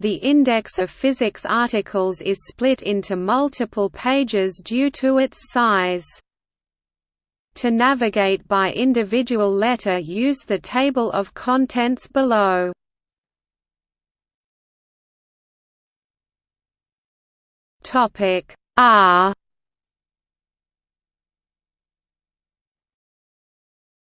The index of physics articles is split into multiple pages due to its size. To navigate by individual letter use the table of contents below. R